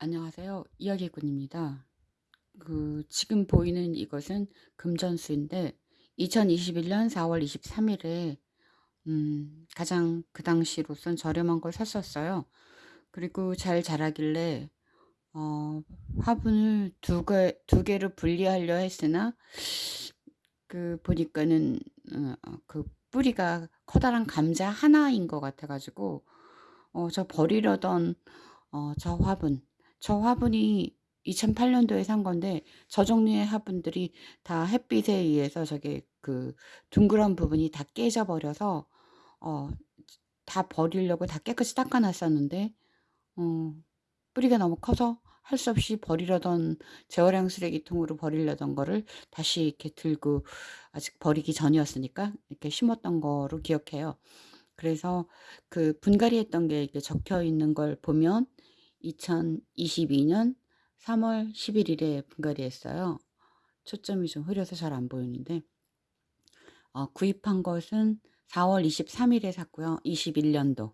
안녕하세요. 이야기꾼입니다. 그 지금 보이는 이것은 금전수인데 2021년 4월 23일에 음, 가장 그 당시로선 저렴한 걸 샀었어요. 그리고 잘 자라길래 어, 화분을 두 개, 두 개를 분리하려 했으나 그 보니까는 어, 그 뿌리가 커다란 감자 하나인 것 같아가지고 어, 저 버리려던 어, 저 화분 저 화분이 2008년도에 산 건데 저 종류의 화분들이 다 햇빛에 의해서 저게 그 둥그런 부분이 다 깨져 버려서 어, 다 버리려고 다 깨끗이 닦아 놨었는데 어, 뿌리가 너무 커서 할 수 없이 버리려던 재활용 쓰레기통으로 버리려던 거를 다시 이렇게 들고 아직 버리기 전이었으니까 이렇게 심었던 거로 기억해요. 그래서 그 분갈이 했던 게 이렇게 적혀 있는 걸 보면 2022년 3월 11일에 분갈이 했어요. 초점이 좀 흐려서 잘 안 보이는데 어, 구입한 것은 4월 23일에 샀고요. 21년도.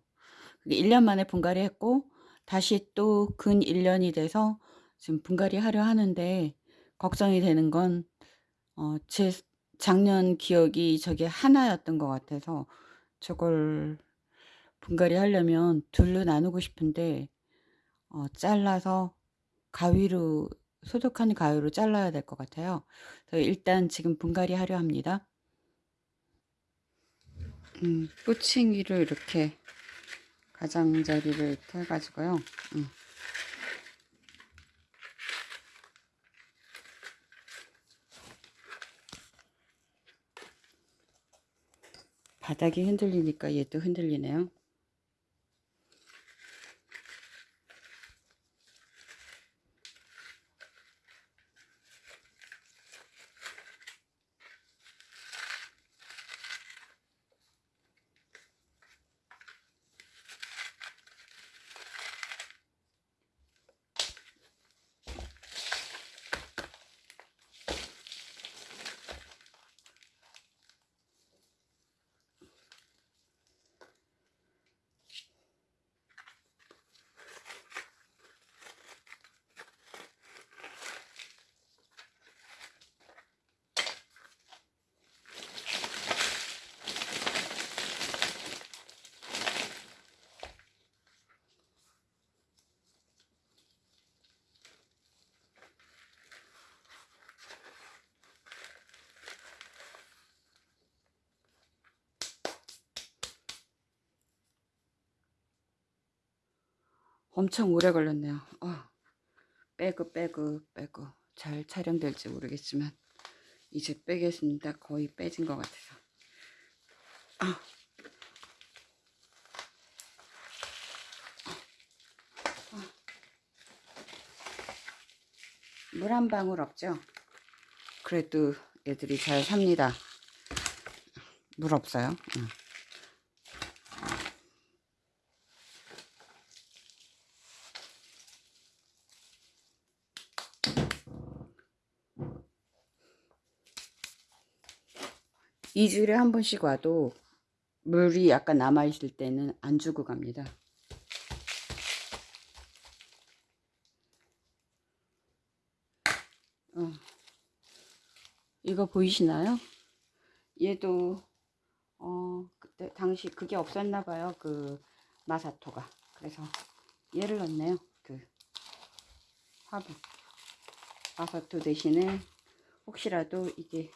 1년 만에 분갈이 했고 다시 또 근 1년이 돼서 지금 분갈이 하려 하는데 걱정이 되는 건 어, 제 작년 기억이 저게 하나였던 것 같아서 저걸 분갈이 하려면 둘로 나누고 싶은데 어, 잘라서 가위로 소독한 가위로 잘라야 될 것 같아요. 그래서 일단 지금 분갈이 하려 합니다. 음, 뿌칭이를 이렇게 가장자리를 이렇게 해가지고요. 음. 바닥이 흔들리니까 얘도 흔들리네요. 엄청 오래 걸렸네요. 어, 빼고 빼고 빼고 잘 촬영될지 모르겠지만 이제 빼겠습니다. 거의 빼진 것 같아서. 아. 물한 방울 없죠? 그래도 애들이 잘 삽니다. 물 없어요. 응. 이주일에 한 번씩 와도 물이 약간 남아있을 때는 안 주고 갑니다. 어. 이거 보이시나요? 얘도 어 그때 당시 그게 없었나 봐요. 그 마사토가. 그래서 얘를 넣네요. 그 화분. 마사토 대신에 혹시라도 이게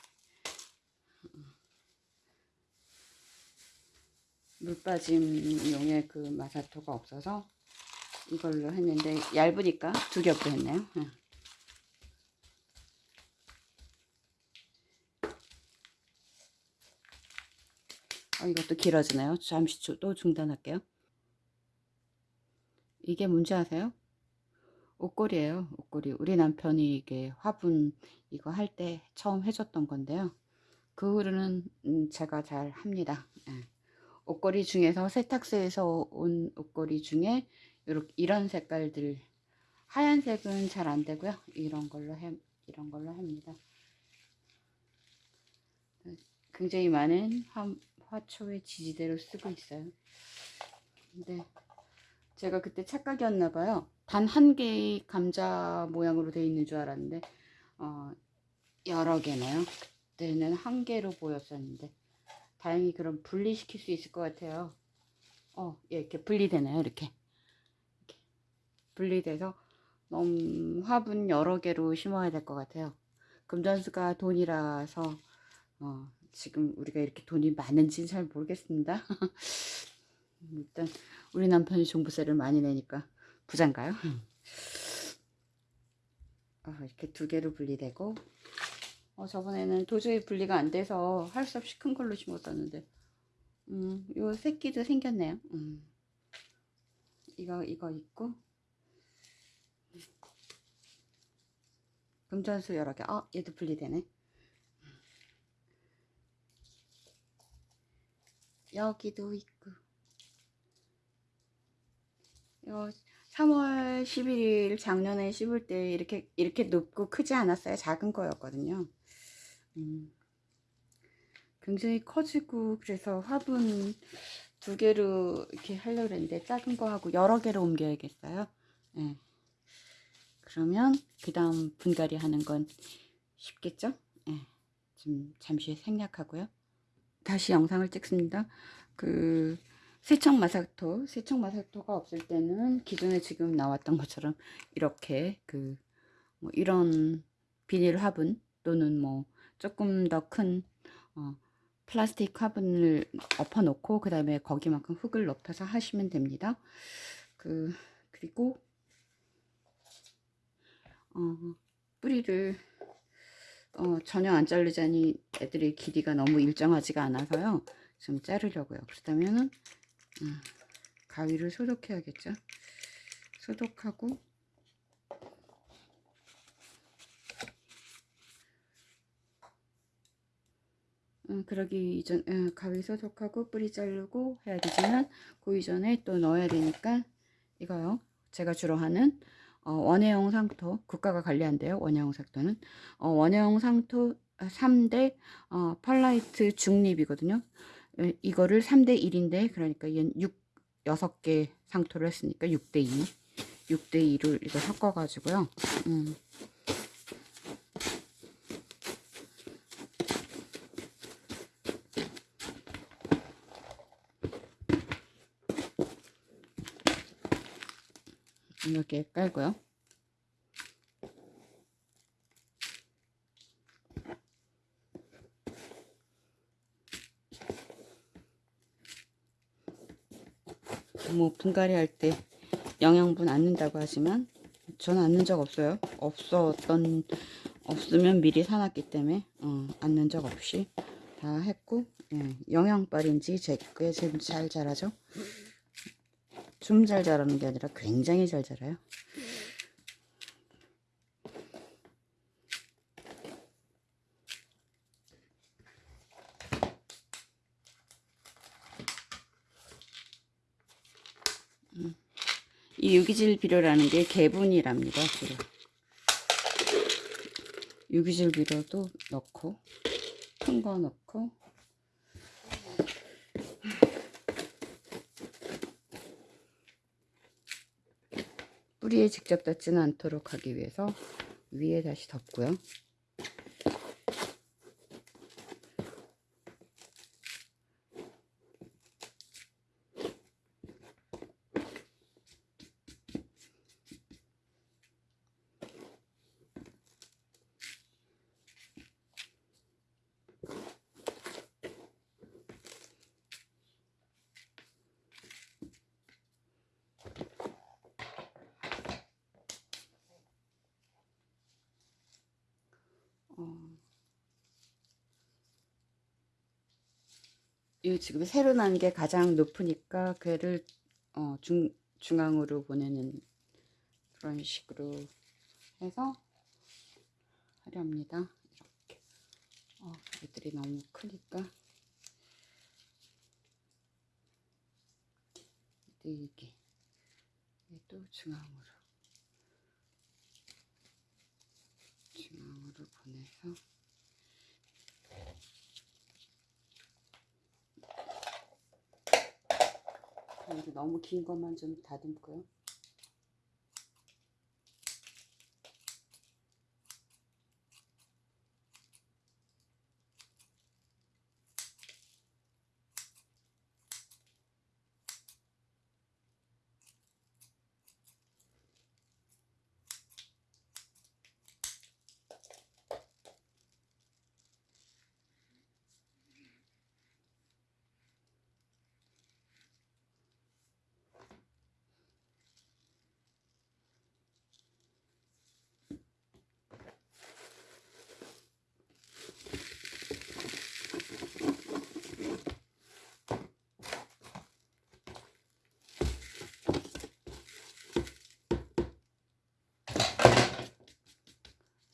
물 빠짐용의 그 마사토가 없어서 이걸로 했는데 얇으니까 두 겹도 했네요. 어, 이것도 길어지네요. 잠시 또 중단할게요. 이게 뭔지 아세요? 옷걸이에요. 옷걸이. 우리 남편이 이게 화분 이거 할 때 처음 해줬던 건데요. 그 후로는 음, 제가 잘 합니다. 예. 옷걸이 중에서 세탁소에서 온 옷걸이 중에 이렇게 이런 색깔들 하얀색은 잘 안 되고요. 이런 걸로 해 이런 걸로 합니다. 굉장히 많은 화, 화초의 지지대로 쓰고 있어요. 근데 제가 그때 착각이었나 봐요. 단 한 개의 감자 모양으로 되어 있는 줄 알았는데 어, 여러 개네요. 그때는 한 개로 보였었는데 다행히 그럼 분리시킬 수 있을 것 같아요. 어, 예, 이렇게 분리되네요. 이렇게. 이렇게. 분리돼서 너무 화분 여러 개로 심어야 될 것 같아요. 금전수가 돈이라서 어, 지금 우리가 이렇게 돈이 많은지는 잘 모르겠습니다. 일단 우리 남편이 종부세를 많이 내니까 부자인가요? 어, 이렇게 두 개로 분리되고 어, 저번에는 도저히 분리가 안 돼서 할 수 없이 큰 걸로 심었었는데 음, 요 새끼도 생겼네요. 음. 이거 이거 있고 금전수 여러 개. 아, 얘도 분리되네. 여기도 있고. 이거 3월 11일 작년에 씹을 때 이렇게 이렇게 높고 크지 않았어요. 작은 거였거든요. 음, 굉장히 커지고 그래서 화분 두 개로 이렇게 하려고 했는데 작은 거 하고 여러 개로 옮겨야겠어요. 네. 그러면 그 다음 분갈이 하는 건 쉽겠죠? 네. 좀 잠시 생략하고요. 다시 영상을 찍습니다. 그 세척 마사토, 세척 마사토가 없을 때는 기존에 지금 나왔던 것처럼 이렇게 그 뭐 이런 비닐 화분 또는 뭐 조금 더큰 어, 플라스틱 화분을 엎어 놓고 그 다음에 거기만큼 흙을 넣어서 하시면 됩니다. 그 그리고 어, 뿌리를 어, 전혀 안 자르자니 애들의 길이가 너무 일정하지가 않아서요. 좀 자르려고요. 그렇다면은 음, 가위를 소독해야겠죠. 소독하고 음, 그러기 이전 음, 가위 소독하고 뿌리 자르고 해야 되지만 그 이전에 또 넣어야 되니까 이거요. 제가 주로 하는 어, 원예용 상토 국가가 관리한대요. 원예용 상토는 어, 원예용 상토 3대 어, 펄라이트 중립이거든요. 에, 이거를 3대 1인데 그러니까 얘는 6 6개 상토를 했으니까 6대 2 6대 2를 이거 섞어 가지고요. 음. 이렇게 깔고요. 뭐 분갈이 할 때 영양분 안 넣는다고 하지만 저는 안 넣은 적 없어요. 없었던 없으면 미리 사놨기 때문에 어, 안 넣은 적 없이 다 했고 예, 영양빨인지 제게 지금 잘 자라죠. 좀 잘 자라는 게 아니라 굉장히 잘 자라요. 이 유기질 비료라는 게 개분이랍니다. 비료. 유기질 비료도 넣고 큰 거 넣고 뿌리에 직접 닿지는 않도록 하기 위해서 위에 다시 덮고요. 어. 이 지금 새로 난 게 가장 높으니까 걔를 어, 중, 중앙으로 보내는 그런 식으로 해서 하려 합니다. 이렇게. 어, 애들이 너무 크니까. 이게 또 중앙으로. 중앙으로 보내서 이렇게 너무 긴 것만 좀 다듬고요.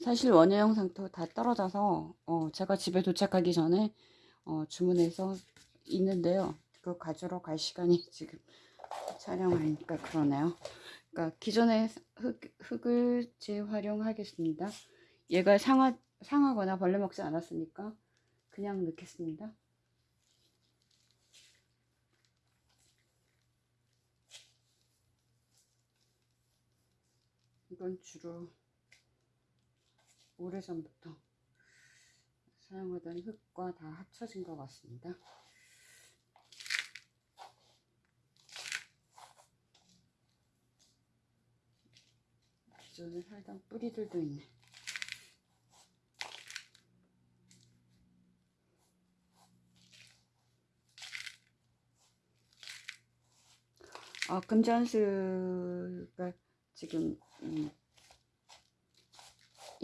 사실 원예 영상도 다 떨어져서 어, 제가 집에 도착하기 전에 어, 주문해서 있는데요. 그거 가지러 갈 시간이 지금 촬영하니까 그러네요. 그러니까 기존의 흙, 흙을 재활용하겠습니다. 얘가 상하, 상하거나 벌레 먹지 않았으니까 그냥 넣겠습니다. 이건 주로 오래전부터 사용하던 흙과 다 합쳐진 것 같습니다. 기존에 살던 뿌리들도 있네. 아, 금전수가 지금 음,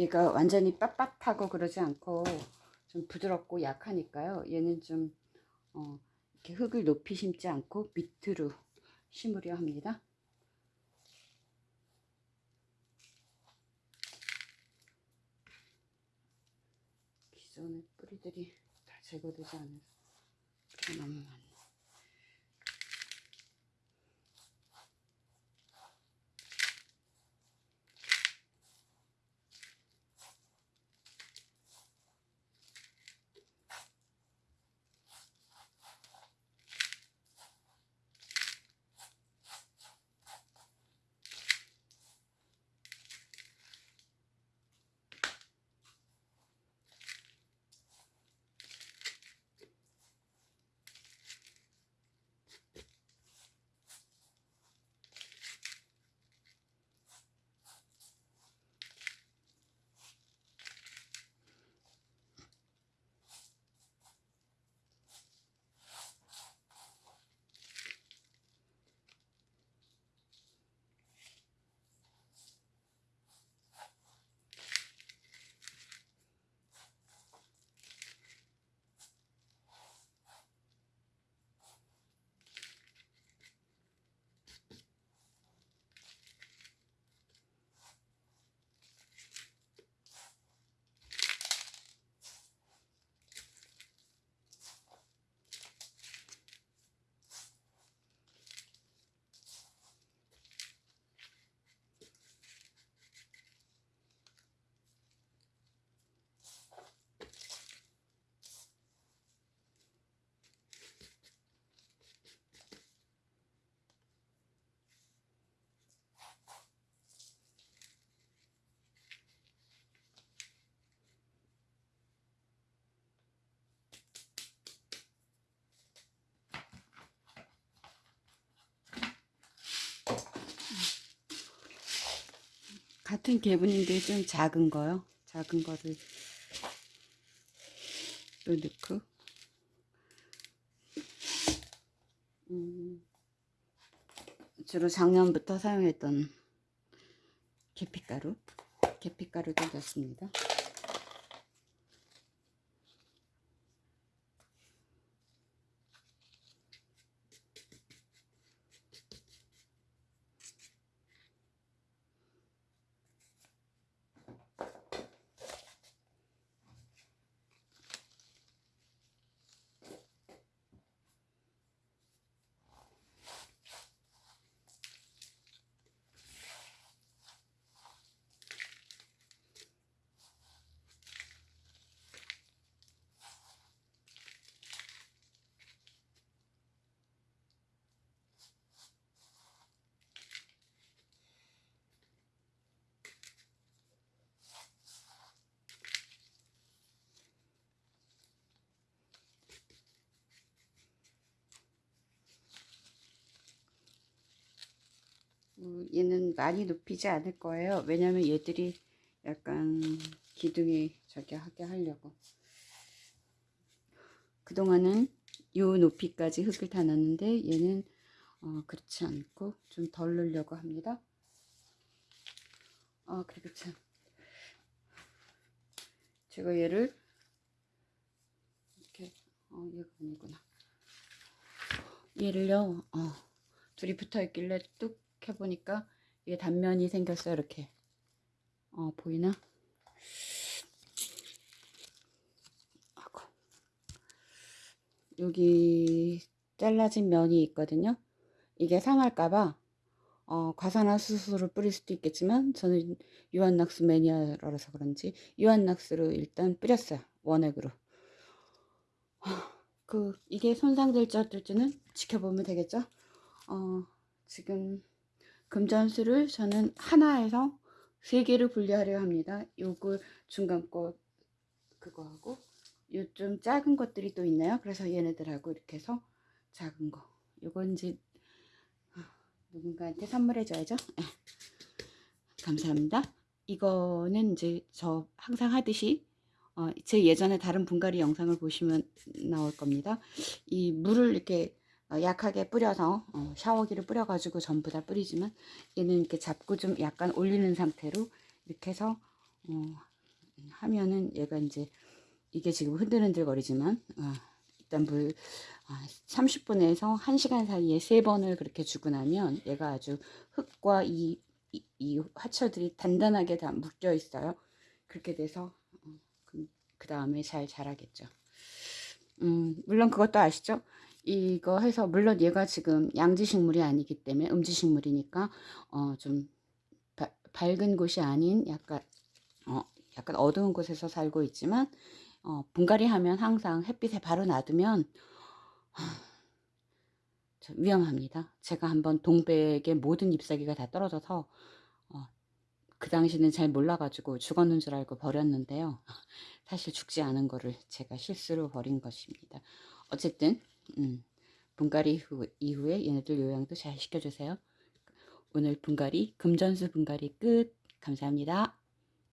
얘가 완전히 빳빳하고 그러지 않고 좀 부드럽고 약하니까요. 얘는 좀 어, 이렇게 흙을 높이 심지 않고 밑으로 심으려 합니다. 기존의 뿌리들이 다 제거되지 않아서 너무 많네. 같은 개분인데 좀 작은 거요. 작은 거를 또 넣고 음, 주로 작년부터 사용했던 계피가루 계피가루도 넣습니다. 어, 얘는 많이 높이지 않을 거예요. 왜냐면 얘들이 약간 기둥이 저기 하게 하려고. 그동안은 요 높이까지 흙을 다 놨는데 얘는 어, 그렇지 않고 좀 덜 넣으려고 합니다. 아 그리고 참 제가 얘를 이렇게 어 얘가 아니구나 얘를요 어, 둘이 붙어 있길래 뚝 해보니까 이게 단면이 생겼어요 이렇게 어 보이나 아이고. 여기 잘라진 면이 있거든요. 이게 상할까봐 어, 과산화 수소를 뿌릴 수도 있겠지만 저는 유한낙스 매니아라서 그런지 유한낙스를 일단 뿌렸어요. 원액으로. 그 이게 손상될지 어떨지는 지켜보면 되겠죠. 어, 지금 금전수를 저는 하나에서 세 개를 분리하려 합니다. 요거 중간 거 그거하고 요 좀 작은 것들이 또 있나요? 그래서 얘네들하고 이렇게 해서 작은 거. 요건 이제 누군가한테 선물해 줘야죠. 예. 감사합니다. 이거는 이제 저 항상 하듯이 어, 제 예전에 다른 분갈이 영상을 보시면 나올 겁니다. 이 물을 이렇게 어, 약하게 뿌려서 어, 샤워기를 뿌려가지고 전부 다 뿌리지만 얘는 이렇게 잡고 좀 약간 올리는 상태로 이렇게 해서 어, 하면은 얘가 이제 이게 지금 흔들흔들 거리지만 어, 일단 물 30분에서 1시간 사이에 세 번을 그렇게 주고 나면 얘가 아주 흙과 이, 이, 이 화초들이 단단하게 다 묶여 있어요. 그렇게 돼서 어, 그 다음에 잘 자라겠죠. 음, 물론 그것도 아시죠? 이거 해서 물론 얘가 지금 양지식물이 아니기 때문에 음지식물이니까 어, 좀 바, 밝은 곳이 아닌 약간 어, 약간 어두운 곳에서 살고 있지만 어, 분갈이 하면 항상 햇빛에 바로 놔두면 위험합니다. 제가 한번 동백의 모든 잎사귀가 다 떨어져서 어, 그 당시는 잘 몰라가지고 죽었는 줄 알고 버렸는데요. 사실 죽지 않은 거를 제가 실수로 버린 것입니다. 어쨌든 음, 분갈이 후, 이후에 얘네들 요양도 잘 시켜주세요. 오늘 분갈이 금전수 분갈이 끝. 감사합니다.